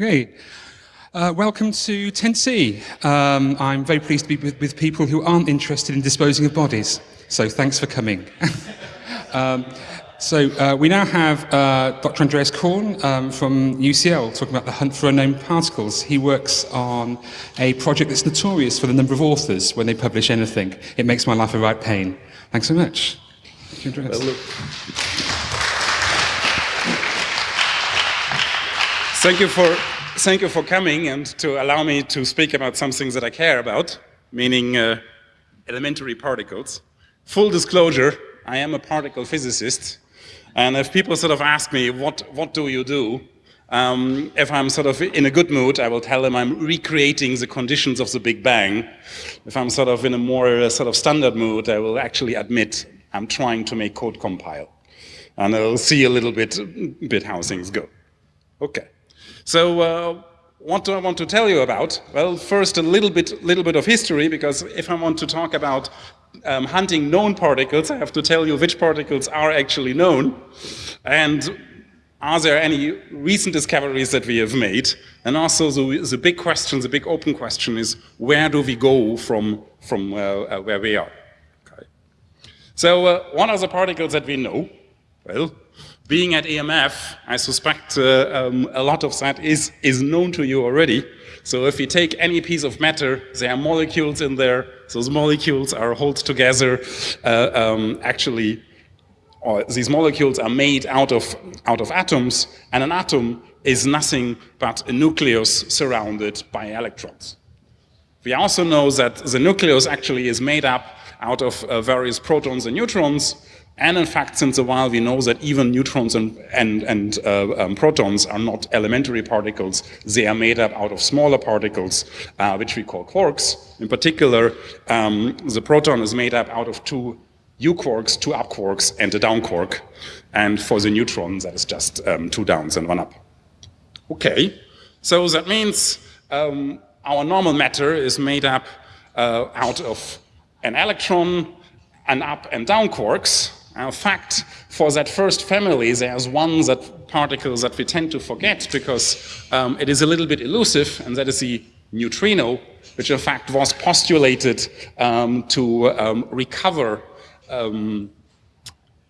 Great. Uh, welcome to 10C. Um, I'm very pleased to be with, with, people who aren't interested in disposing of bodies. So thanks for coming. um, so uh, we now have uh, Dr. Andreas Korn um, from UCL talking about the hunt for unknown particles. He works on a project that's notorious for the number of authors when they publish anything. It makes my life a right pain. Thanks so much. Thank you, Andreas. Well, thank you for thank you for coming and to allow me to speak about some things that I care about, meaning uh, elementary particles. Full disclosure, I am a particle physicist and if people sort of ask me, what, what do you do? Um, if I'm sort of in a good mood, I will tell them I'm recreating the conditions of the Big Bang. If I'm sort of in a more uh, sort of standard mood, I will actually admit I'm trying to make code compile. And I'll see a little bit, bit how things go. Okay. So uh, what do I want to tell you about? Well, first a little bit, little bit of history, because if I want to talk about um, hunting known particles, I have to tell you which particles are actually known, and are there any recent discoveries that we have made? And also the, the big question, the big open question is, where do we go from, from uh, uh, where we are? Okay. So uh, what are the particles that we know? Well, being at EMF, I suspect uh, um, a lot of that is, is known to you already. So if you take any piece of matter, there are molecules in there. Those molecules are held together. Uh, um, actually, or these molecules are made out of, out of atoms, and an atom is nothing but a nucleus surrounded by electrons. We also know that the nucleus actually is made up out of uh, various protons and neutrons, and in fact, since a while, we know that even neutrons and, and, and uh, um, protons are not elementary particles. They are made up out of smaller particles, uh, which we call quarks. In particular, um, the proton is made up out of two U quarks, two up quarks, and a down quark. And for the neutron, that is just um, two downs and one up. Okay, so that means um, our normal matter is made up uh, out of an electron, an up and down quarks, in fact, for that first family, there's one that particles that we tend to forget because um, it is a little bit elusive, and that is the neutrino, which in fact was postulated um, to um, recover um,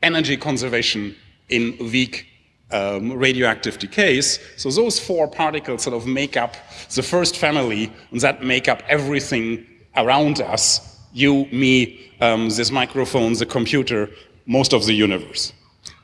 energy conservation in weak um, radioactive decays. So those four particles sort of make up the first family, and that make up everything around us, you, me, um, this microphone, the computer, most of the universe.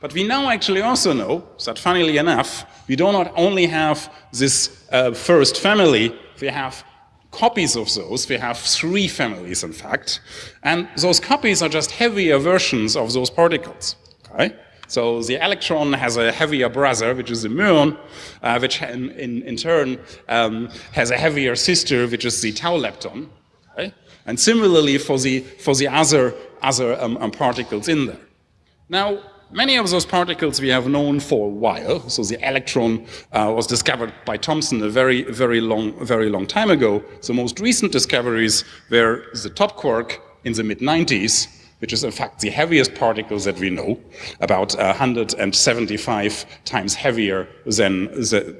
But we now actually also know that funnily enough, we do not only have this uh, first family, we have copies of those. We have three families, in fact. And those copies are just heavier versions of those particles. Okay? So the electron has a heavier brother, which is the muon, uh, which in, in, in turn um, has a heavier sister, which is the tau lepton. Okay? And similarly for the, for the other, other um, um, particles in there. Now, many of those particles we have known for a while. So the electron uh, was discovered by Thomson a very, very long, very long time ago. The most recent discoveries were the top quark in the mid-90s, which is in fact the heaviest particles that we know, about uh, 175 times heavier than,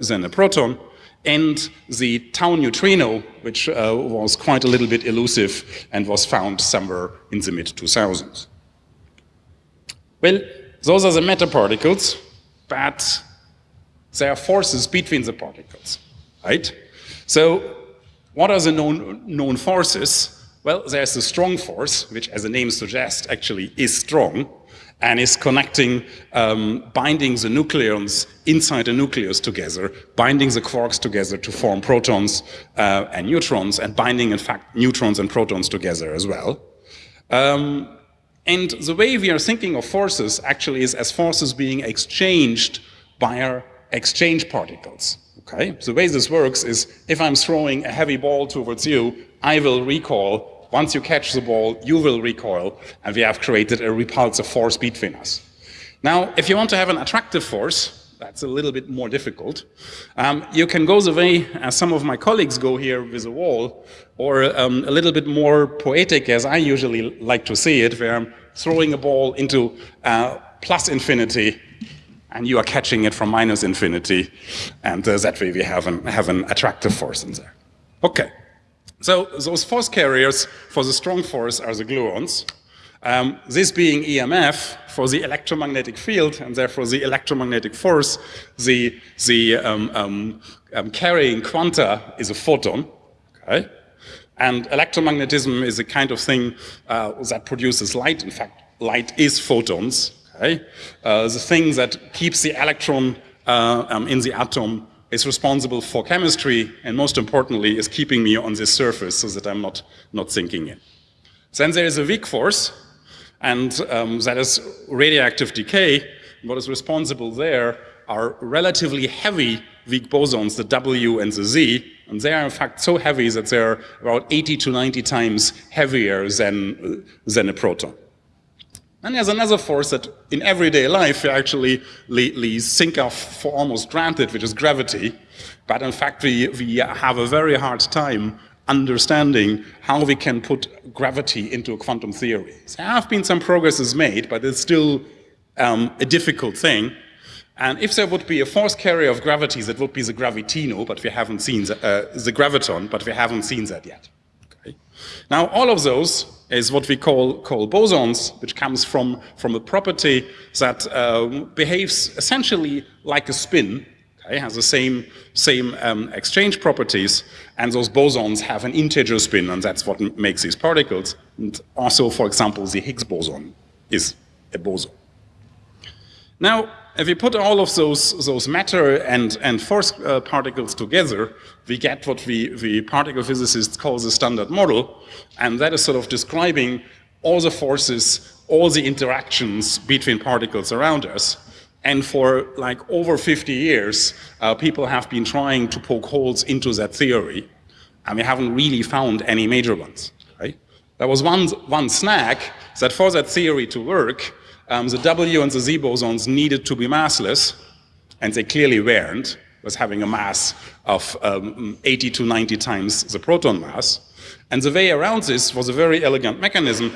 than a proton, and the tau neutrino, which uh, was quite a little bit elusive and was found somewhere in the mid-2000s. Well, those are the matter particles, but there are forces between the particles, right? So what are the known, known forces? Well, there's the strong force, which as the name suggests actually is strong, and is connecting, um, binding the nucleons inside the nucleus together, binding the quarks together to form protons uh, and neutrons, and binding, in fact, neutrons and protons together as well. Um, and the way we are thinking of forces actually is as forces being exchanged by our exchange particles. Okay? The way this works is if I'm throwing a heavy ball towards you, I will recoil. Once you catch the ball, you will recoil, and we have created a repulsive force between us. Now, if you want to have an attractive force, that's a little bit more difficult. Um, you can go the way as some of my colleagues go here with a wall, or um, a little bit more poetic as I usually like to see it, where I'm throwing a ball into uh, plus infinity and you are catching it from minus infinity, and uh, that way we have an, have an attractive force in there. Okay, so those force carriers for the strong force are the gluons. Um, this being EMF for the electromagnetic field, and therefore the electromagnetic force, the, the um, um, um carrying quanta is a photon. Okay? And electromagnetism is a kind of thing uh, that produces light. In fact, light is photons. Okay? Uh, the thing that keeps the electron uh, um, in the atom is responsible for chemistry, and most importantly, is keeping me on this surface so that I'm not, not sinking in. Then there is a weak force, and um, that is radioactive decay. What is responsible there are relatively heavy weak bosons, the W and the Z, and they are in fact so heavy that they're about 80 to 90 times heavier than, than a proton. And there's another force that in everyday life we actually think of for almost granted, which is gravity. But in fact, we, we have a very hard time understanding how we can put gravity into a quantum theory. There have been some progresses made, but it's still um, a difficult thing. And if there would be a force carrier of gravity, that would be the gravitino, but we haven't seen the, uh, the graviton, but we haven't seen that yet. Okay. Now, all of those is what we call, call bosons, which comes from, from a property that uh, behaves essentially like a spin, has the same, same um, exchange properties, and those bosons have an integer spin, and that's what makes these particles. And also, for example, the Higgs boson is a boson. Now, if we put all of those, those matter and, and force uh, particles together, we get what we, we particle physicists call the standard model, and that is sort of describing all the forces, all the interactions between particles around us. And for like over 50 years, uh, people have been trying to poke holes into that theory, and we haven't really found any major ones. Right? There was one, one snag that for that theory to work, um, the W and the Z bosons needed to be massless, and they clearly weren't, was having a mass of um, 80 to 90 times the proton mass. And the way around this was a very elegant mechanism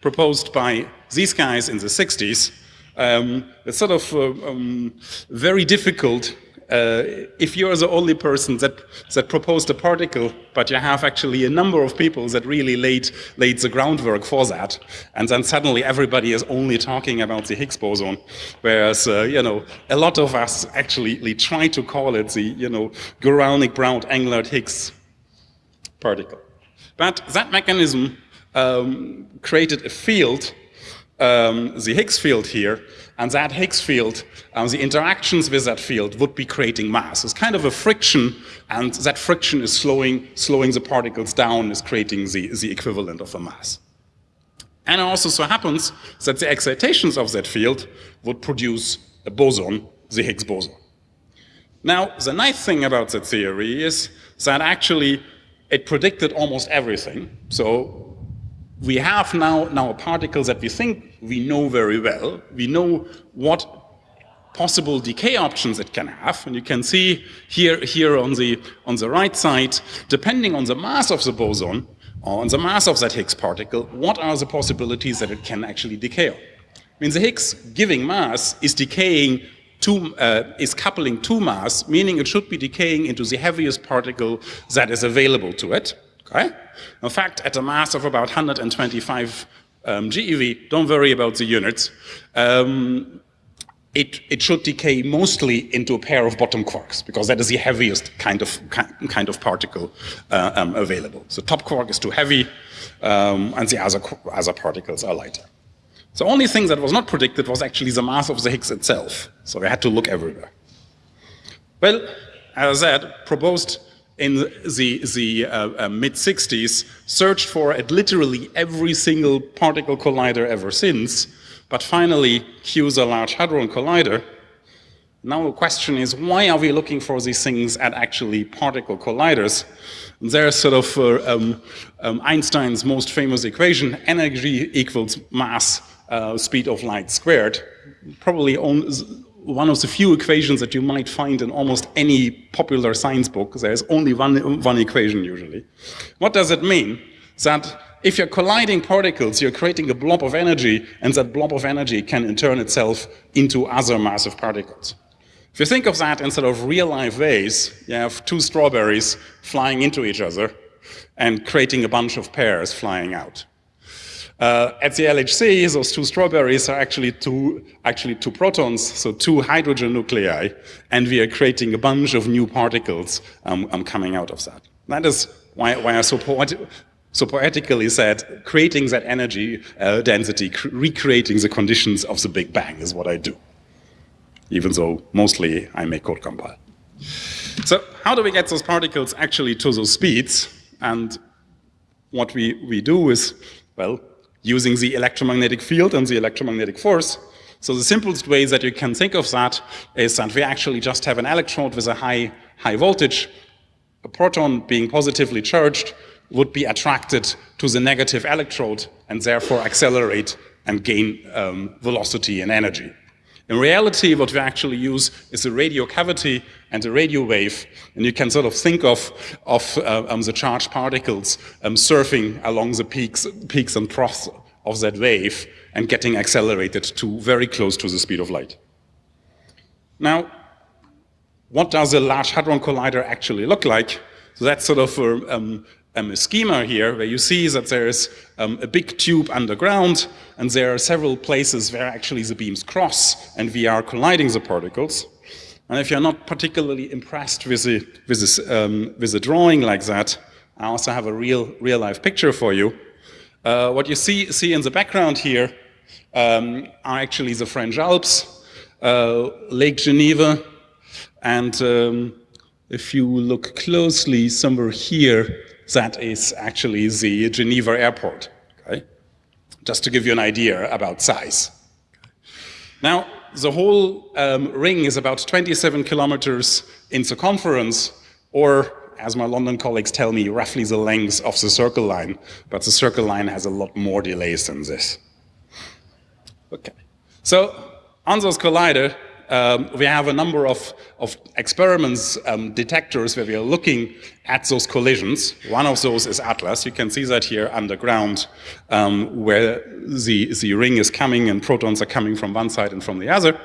proposed by these guys in the 60s. Um, it's sort of uh, um, very difficult uh, if you're the only person that, that proposed a particle, but you have actually a number of people that really laid, laid the groundwork for that, and then suddenly everybody is only talking about the Higgs boson, whereas, uh, you know, a lot of us actually try to call it the, you know, Guralnik-Brout-Englert-Higgs particle. But that mechanism um, created a field, um, the Higgs field here, and that Higgs field, um, the interactions with that field would be creating mass. It's kind of a friction, and that friction is slowing, slowing the particles down, is creating the, the equivalent of a mass. And it also so happens that the excitations of that field would produce a boson, the Higgs boson. Now, the nice thing about that theory is that actually it predicted almost everything. So we have now, now a particle that we think we know very well. We know what possible decay options it can have. And you can see here, here on, the, on the right side, depending on the mass of the boson, or on the mass of that Higgs particle, what are the possibilities that it can actually decay on? I mean, the Higgs giving mass is decaying two, uh, is coupling to mass, meaning it should be decaying into the heaviest particle that is available to it. Okay? In fact, at a mass of about 125 um, GeV, don't worry about the units, um, it, it, should decay mostly into a pair of bottom quarks, because that is the heaviest kind of, kind of particle uh, um, available. So top quark is too heavy, um, and the other, other particles are lighter. The only thing that was not predicted was actually the mass of the Higgs itself, so we had to look everywhere. Well, as I said, proposed in the, the uh, uh, mid-60s searched for at literally every single particle collider ever since, but finally chose a Large Hadron Collider. Now the question is, why are we looking for these things at actually particle colliders? There's sort of uh, um, um, Einstein's most famous equation, energy equals mass, uh, speed of light squared. Probably on, one of the few equations that you might find in almost any popular science book. There's only one, one equation usually. What does it mean? that if you're colliding particles, you're creating a blob of energy, and that blob of energy can in turn itself into other massive particles. If you think of that in sort of real-life ways, you have two strawberries flying into each other and creating a bunch of pears flying out. Uh, at the LHC, those two strawberries are actually two, actually two protons, so two hydrogen nuclei, and we are creating a bunch of new particles um, um, coming out of that. That is why, why I so, so poetically said, creating that energy uh, density, recreating the conditions of the Big Bang is what I do, even though mostly I make code compile. So how do we get those particles actually to those speeds? And what we, we do is, well, using the electromagnetic field and the electromagnetic force. So the simplest way that you can think of that is that we actually just have an electrode with a high, high voltage. A proton being positively charged would be attracted to the negative electrode and therefore accelerate and gain um, velocity and energy. In reality, what we actually use is a radio cavity and a radio wave, and you can sort of think of, of uh, um, the charged particles um, surfing along the peaks, peaks and troughs of that wave and getting accelerated to very close to the speed of light. Now, what does a Large Hadron Collider actually look like? So that's sort of a, um, um, a schema here where you see that there's um, a big tube underground and there are several places where actually the beams cross and we are colliding the particles. And if you're not particularly impressed with a, with a, um, with a drawing like that, I also have a real, real life picture for you. Uh, what you see, see in the background here um, are actually the French Alps, uh, Lake Geneva, and um, if you look closely somewhere here, that is actually the Geneva airport, okay? Just to give you an idea about size. Now, the whole um, ring is about 27 kilometers in circumference, or as my London colleagues tell me, roughly the length of the circle line, but the circle line has a lot more delays than this. Okay, so on those collider, um, we have a number of, of experiments, um, detectors where we are looking at those collisions. One of those is ATLAS. You can see that here underground um, where the, the ring is coming and protons are coming from one side and from the other.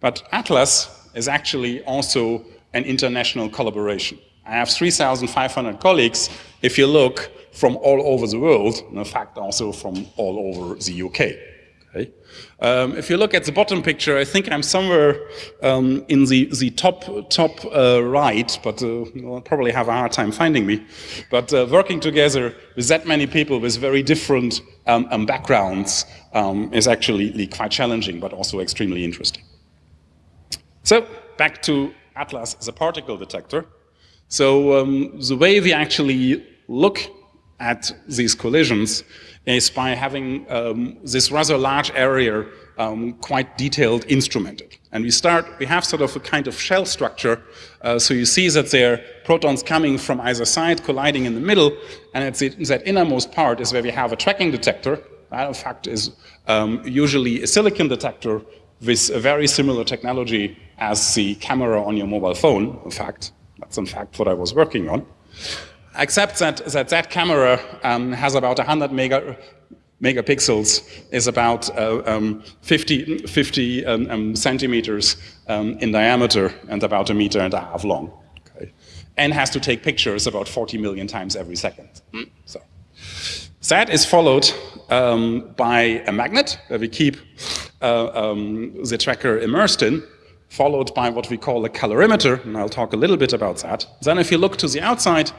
But ATLAS is actually also an international collaboration. I have 3,500 colleagues, if you look, from all over the world, in fact also from all over the UK. Okay. Um, if you look at the bottom picture, I think I'm somewhere um, in the, the top, top uh, right, but uh, you'll probably have a hard time finding me. But uh, working together with that many people with very different um, um backgrounds um, is actually quite challenging, but also extremely interesting. So back to ATLAS the particle detector. So um, the way we actually look at these collisions is by having um, this rather large area um, quite detailed instrumented. And we start, we have sort of a kind of shell structure. Uh, so you see that there are protons coming from either side, colliding in the middle, and it's that innermost part is where we have a tracking detector. That in fact is um, usually a silicon detector with a very similar technology as the camera on your mobile phone, in fact. That's in fact what I was working on except that that, that camera um, has about 100 mega, megapixels, is about uh, um, 50, 50 um, um centimeters um, in diameter and about a meter and a half long. Okay. And has to take pictures about 40 million times every second. Mm. So. That is followed um, by a magnet that we keep uh, the tracker immersed in, followed by what we call a calorimeter, and I'll talk a little bit about that. Then if you look to the outside,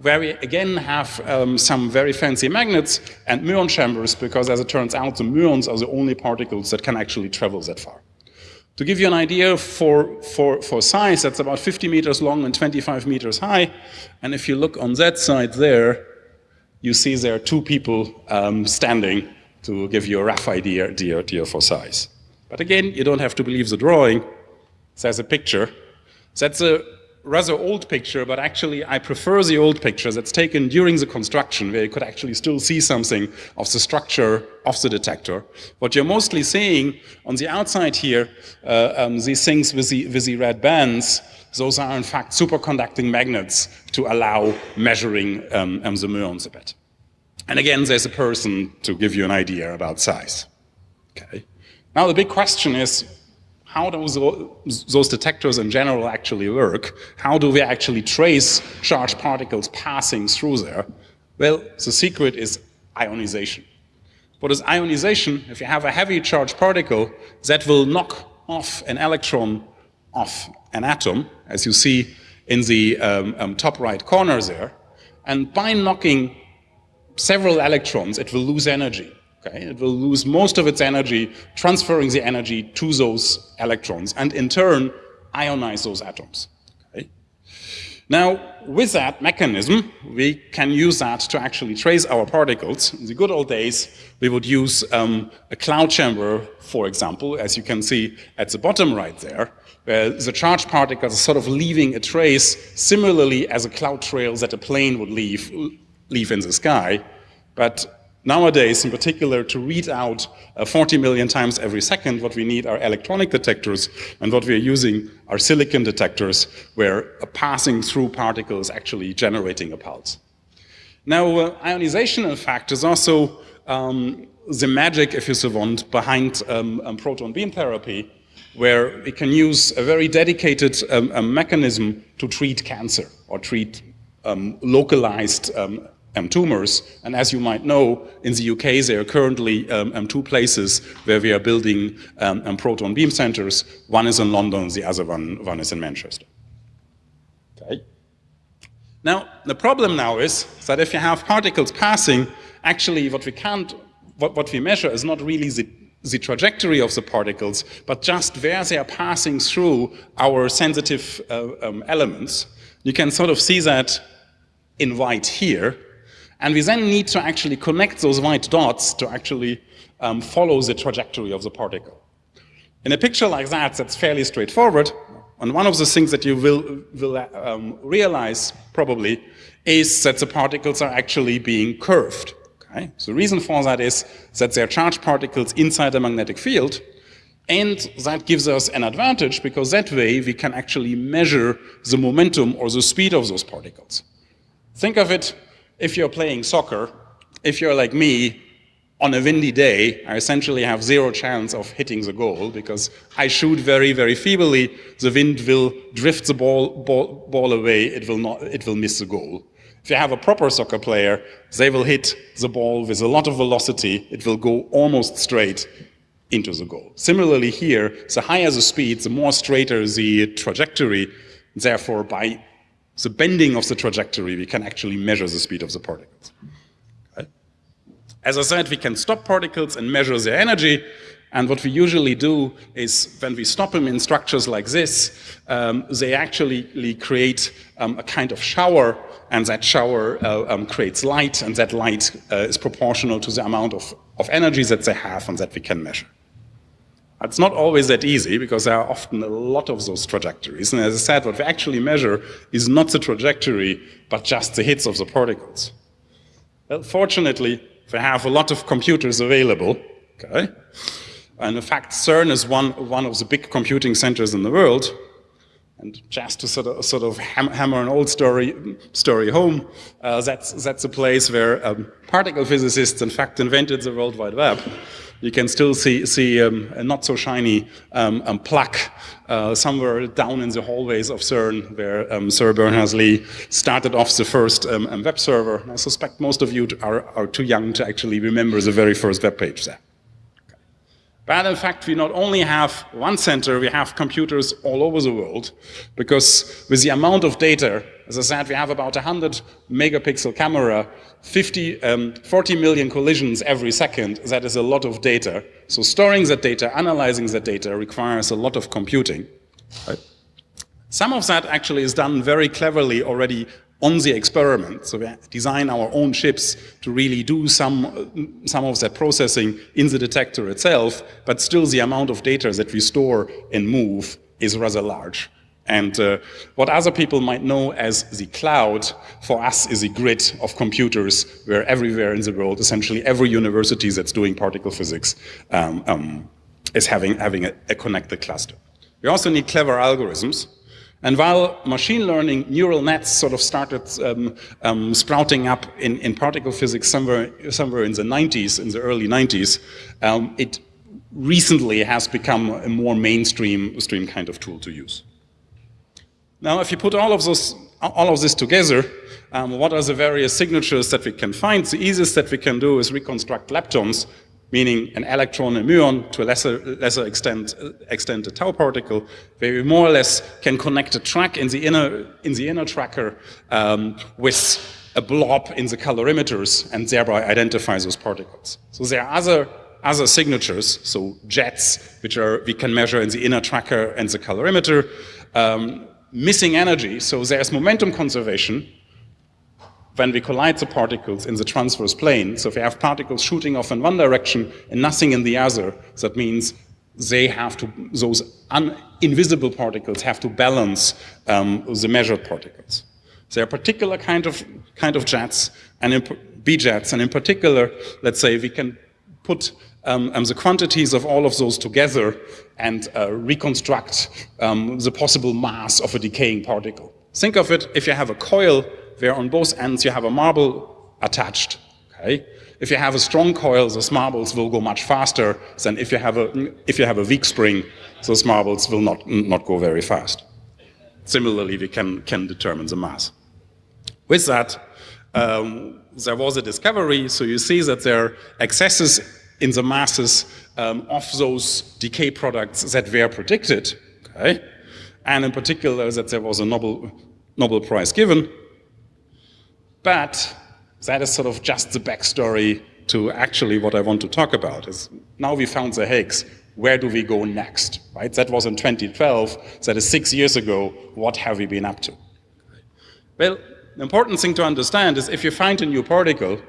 where we again have um, some very fancy magnets and muon chambers, because as it turns out, the muons are the only particles that can actually travel that far. To give you an idea for, for, for size, that's about 50 meters long and 25 meters high. And if you look on that side there, you see there are two people um, standing to give you a rough idea, idea, idea for size. But again, you don't have to believe the drawing. There's a picture. That's a rather old picture, but actually I prefer the old picture that's taken during the construction, where you could actually still see something of the structure of the detector. What you're mostly seeing on the outside here, uh, um, these things with the, with the red bands, those are in fact superconducting magnets to allow measuring um, um, the muons a bit. And again, there's a person to give you an idea about size. Okay. Now the big question is, how do those detectors in general actually work? How do we actually trace charged particles passing through there? Well, the secret is ionization. What is ionization? If you have a heavy charged particle, that will knock off an electron off an atom, as you see in the um, um, top right corner there. And by knocking several electrons, it will lose energy. Okay? It will lose most of its energy, transferring the energy to those electrons, and in turn, ionize those atoms. Okay? Now, with that mechanism, we can use that to actually trace our particles. In the good old days, we would use um, a cloud chamber, for example, as you can see at the bottom right there, where the charged particles are sort of leaving a trace similarly as a cloud trail that a plane would leave, leave in the sky. But Nowadays, in particular, to read out uh, 40 million times every second, what we need are electronic detectors, and what we are using are silicon detectors, where a passing through particle is actually generating a pulse. Now, uh, ionization, in fact, is also um, the magic, if you so want, behind um, um, proton beam therapy, where we can use a very dedicated um, mechanism to treat cancer or treat um, localized um, tumors. And as you might know, in the UK, there are currently um, two places where we are building um, proton beam centers. One is in London, the other one, one is in Manchester. Okay. Now, the problem now is that if you have particles passing, actually what we can't, what, what we measure is not really the, the trajectory of the particles, but just where they are passing through our sensitive uh, um, elements. You can sort of see that in white here, and we then need to actually connect those white dots to actually um, follow the trajectory of the particle. In a picture like that, that's fairly straightforward. And one of the things that you will, will um, realize probably is that the particles are actually being curved. Okay? So the reason for that is that they're charged particles inside a magnetic field, and that gives us an advantage because that way we can actually measure the momentum or the speed of those particles. Think of it if you're playing soccer, if you're like me, on a windy day, I essentially have zero chance of hitting the goal because I shoot very, very feebly. The wind will drift the ball, ball, ball away. It will, not, it will miss the goal. If you have a proper soccer player, they will hit the ball with a lot of velocity. It will go almost straight into the goal. Similarly here, the higher the speed, the more straighter the trajectory. Therefore, by the bending of the trajectory, we can actually measure the speed of the particles. As I said, we can stop particles and measure their energy, and what we usually do is when we stop them in structures like this, um, they actually create um, a kind of shower, and that shower uh, um, creates light, and that light uh, is proportional to the amount of, of energy that they have and that we can measure. It's not always that easy because there are often a lot of those trajectories. And as I said, what we actually measure is not the trajectory, but just the hits of the particles. Well, fortunately, we have a lot of computers available, okay? And in fact, CERN is one, one of the big computing centers in the world. And just to sort of, sort of hammer an old story, story home, uh, that's, that's a place where um, particle physicists, in fact, invented the World Wide Web you can still see, see um, a not so shiny um, um, plaque uh, somewhere down in the hallways of CERN where Sir Berners-Lee started off the first web server. I suspect most of you are, are too young to actually remember the very first web page there. But in fact, we not only have one center, we have computers all over the world, because with the amount of data, as I said, we have about 100 megapixel camera, 50, um, 40 million collisions every second, that is a lot of data. So storing that data, analyzing that data requires a lot of computing. Right? Some of that actually is done very cleverly already on the experiment. So we design our own chips to really do some, some of that processing in the detector itself, but still the amount of data that we store and move is rather large. And uh, what other people might know as the cloud, for us is a grid of computers where everywhere in the world, essentially every university that's doing particle physics um, um, is having, having a, a connected cluster. We also need clever algorithms. And while machine learning neural nets sort of started um, um, sprouting up in, in, particle physics somewhere, somewhere in the 90s, in the early 90s, um, it recently has become a more mainstream stream kind of tool to use. Now, if you put all of, those, all of this together, um, what are the various signatures that we can find? The easiest that we can do is reconstruct leptons meaning an electron and muon, to a lesser, lesser extent, extent a tau particle, where we more or less can connect a track in the inner, in the inner tracker um, with a blob in the calorimeters and thereby identify those particles. So there are other, other signatures, so jets, which are, we can measure in the inner tracker and the calorimeter, um, missing energy, so there's momentum conservation, when we collide the particles in the transverse plane, so if we have particles shooting off in one direction and nothing in the other, that means they have to, those invisible particles have to balance um, the measured particles. There are particular kind of, kind of jets, and B-jets, and in particular, let's say we can put um, um, the quantities of all of those together and uh, reconstruct um, the possible mass of a decaying particle. Think of it, if you have a coil where on both ends you have a marble attached. Okay? If you have a strong coil, those marbles will go much faster than if you have a, if you have a weak spring, those marbles will not, not go very fast. Similarly, we can, can determine the mass. With that, um, there was a discovery, so you see that there are excesses in the masses um, of those decay products that were predicted, okay? and in particular that there was a Nobel, Nobel Prize given, but that is sort of just the backstory to actually what I want to talk about is now we found the Higgs, where do we go next, right? That was in 2012, that is six years ago, what have we been up to? Well, the important thing to understand is if you find a new particle,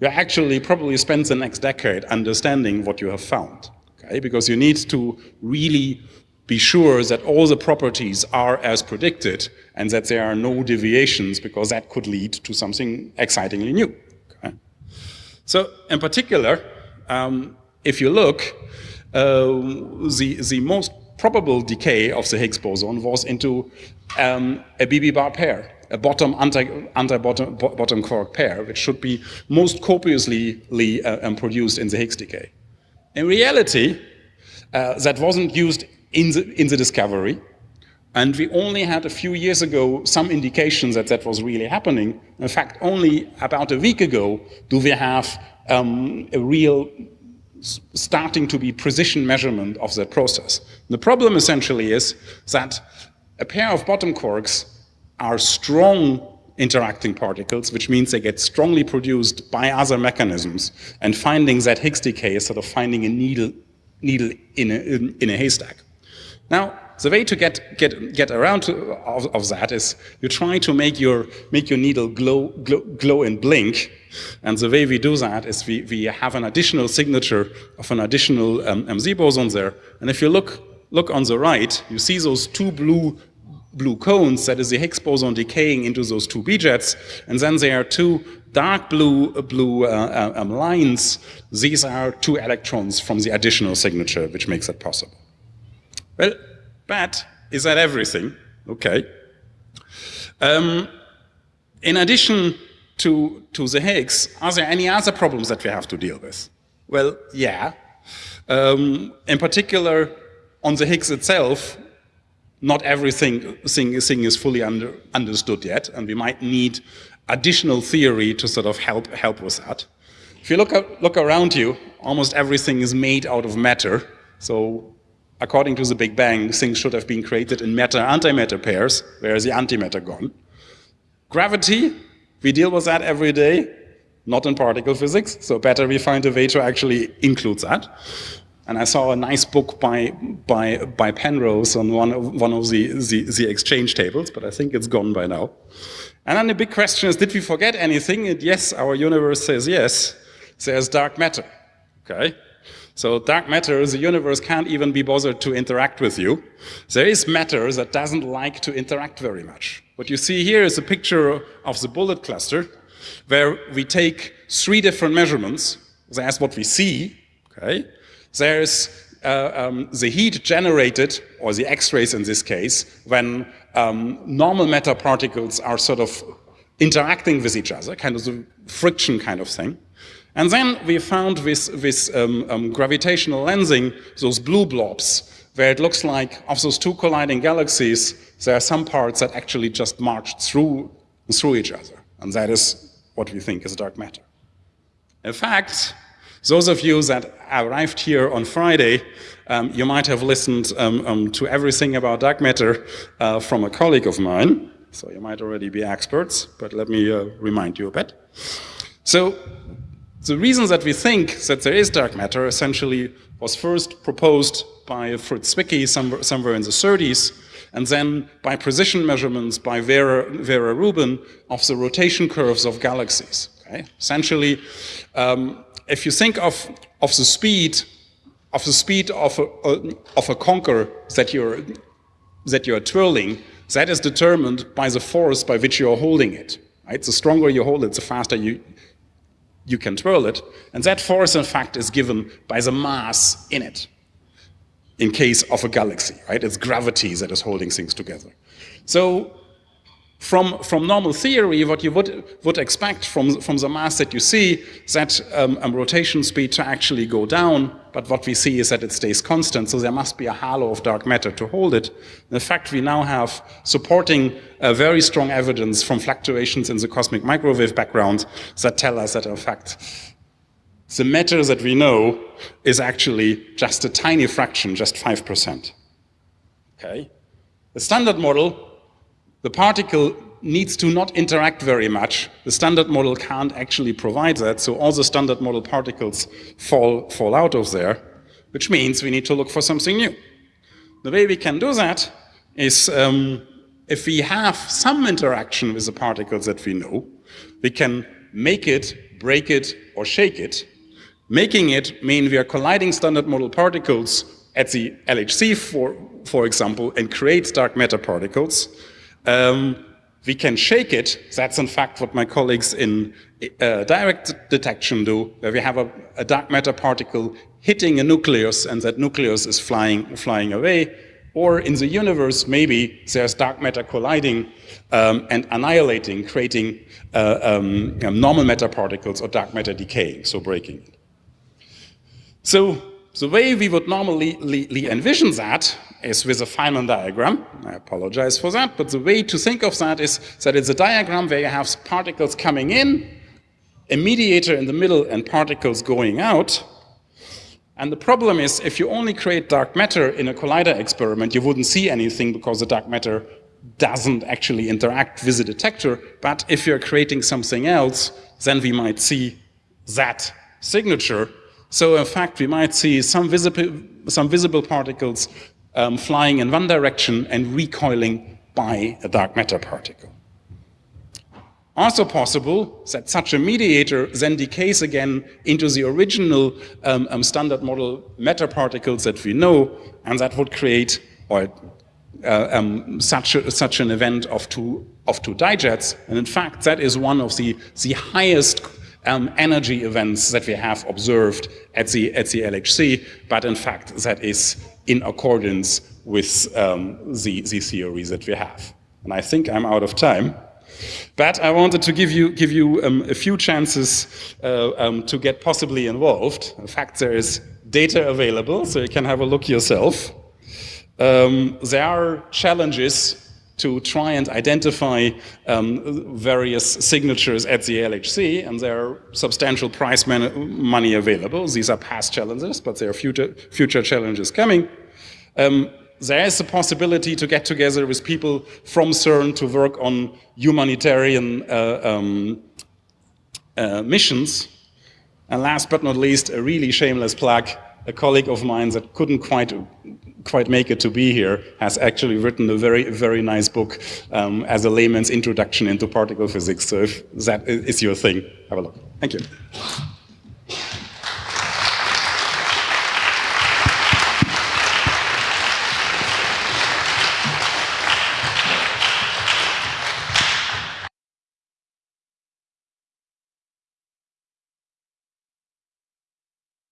you actually probably spend the next decade understanding what you have found, okay? Because you need to really be sure that all the properties are as predicted and that there are no deviations because that could lead to something excitingly new. Okay? So in particular, um, if you look, uh, the, the most probable decay of the Higgs boson was into um, a BB bar pair, a bottom anti, anti bottom, bottom quark pair, which should be most copiously uh, um, produced in the Higgs decay. In reality, uh, that wasn't used in the, in the discovery. And we only had a few years ago some indications that that was really happening. In fact, only about a week ago do we have um, a real starting to be precision measurement of that process. The problem essentially is that a pair of bottom quarks are strong interacting particles, which means they get strongly produced by other mechanisms. And finding that Higgs decay is sort of finding a needle, needle in, a, in, in a haystack. Now, the way to get, get, get around to, of, of, that is you try to make your, make your needle glow, glow, glow and blink. And the way we do that is we, we have an additional signature of an additional um, MZ boson there. And if you look, look on the right, you see those two blue blue cones, that is the Higgs boson decaying into those two B-jets, and then there are two dark blue, blue uh, uh um, lines. These are two electrons from the additional signature, which makes it possible. Well, but is that everything? Okay. Um, in addition to, to the Higgs, are there any other problems that we have to deal with? Well, yeah. Um, in particular, on the Higgs itself, not everything thing, thing is fully under, understood yet, and we might need additional theory to sort of help, help with that. If you look, look around you, almost everything is made out of matter. So according to the Big Bang, things should have been created in matter-antimatter pairs. Where is the antimatter gone? Gravity, we deal with that every day, not in particle physics, so better we find a way to actually include that. And I saw a nice book by, by, by Penrose on one of, one of the, the, the exchange tables, but I think it's gone by now. And then the big question is, did we forget anything? And yes, our universe says yes, there's dark matter. Okay, so dark matter, the universe can't even be bothered to interact with you. There is matter that doesn't like to interact very much. What you see here is a picture of the bullet cluster, where we take three different measurements. That's what we see, okay? There's uh, um, the heat generated, or the X-rays in this case, when um, normal matter particles are sort of interacting with each other, kind of the friction kind of thing. And then we found with, um, um, gravitational lensing those blue blobs, where it looks like of those two colliding galaxies, there are some parts that actually just marched through, through each other. And that is what we think is dark matter. In fact, those of you that arrived here on Friday, um, you might have listened um, um, to everything about dark matter uh, from a colleague of mine. So you might already be experts, but let me uh, remind you a bit. So the reason that we think that there is dark matter essentially was first proposed by Fritz Zwicky somewhere, in the 30s, and then by precision measurements by Vera, Vera Rubin of the rotation curves of galaxies. Okay? Essentially, um, if you think of, of the speed of the speed of a, of a conker that you're, that you're twirling, that is determined by the force by which you're holding it. Right? The stronger you hold it, the faster you, you can twirl it. And that force, in fact, is given by the mass in it in case of a galaxy, right? It's gravity that is holding things together. So from, from normal theory, what you would, would expect from, from the mass that you see, that um, um, rotation speed to actually go down, but what we see is that it stays constant, so there must be a halo of dark matter to hold it. In fact, we now have supporting uh, very strong evidence from fluctuations in the cosmic microwave background that tell us that, in fact, the matter that we know is actually just a tiny fraction, just 5%. Okay? The standard model, the particle needs to not interact very much. The standard model can't actually provide that, so all the standard model particles fall, fall out of there, which means we need to look for something new. The way we can do that is um, if we have some interaction with the particles that we know, we can make it, break it, or shake it, Making it mean we are colliding standard model particles at the LHC, for, for example, and create dark matter particles. Um, we can shake it. That's in fact what my colleagues in uh, direct detection do, where we have a, a, dark matter particle hitting a nucleus and that nucleus is flying, flying away. Or in the universe, maybe there's dark matter colliding um, and annihilating, creating uh, um, normal matter particles or dark matter decaying, so breaking it. So the way we would normally envision that is with a Feynman diagram. I apologize for that, but the way to think of that is that it's a diagram where you have particles coming in, a mediator in the middle, and particles going out. And the problem is, if you only create dark matter in a collider experiment, you wouldn't see anything because the dark matter doesn't actually interact with the detector. But if you're creating something else, then we might see that signature so in fact, we might see some visible, some visible particles um, flying in one direction and recoiling by a dark matter particle. Also possible that such a mediator then decays again into the original um, um, standard model matter particles that we know, and that would create or uh, um, such, a, such an event of two, of two dijets. And in fact, that is one of the, the highest um, energy events that we have observed at the, at the LHC, but in fact that is in accordance with um, the, the theory that we have. And I think I'm out of time. But I wanted to give you, give you um, a few chances uh, um, to get possibly involved. In fact, there is data available, so you can have a look yourself. Um, there are challenges to try and identify um, various signatures at the LHC, and there are substantial prize money available. These are past challenges, but there are future, future challenges coming. Um, there is a possibility to get together with people from CERN to work on humanitarian uh, um, uh, missions. And last but not least, a really shameless plug, a colleague of mine that couldn't quite quite make it to be here, has actually written a very, very nice book um, as a layman's introduction into particle physics. So if that is your thing, have a look. Thank you.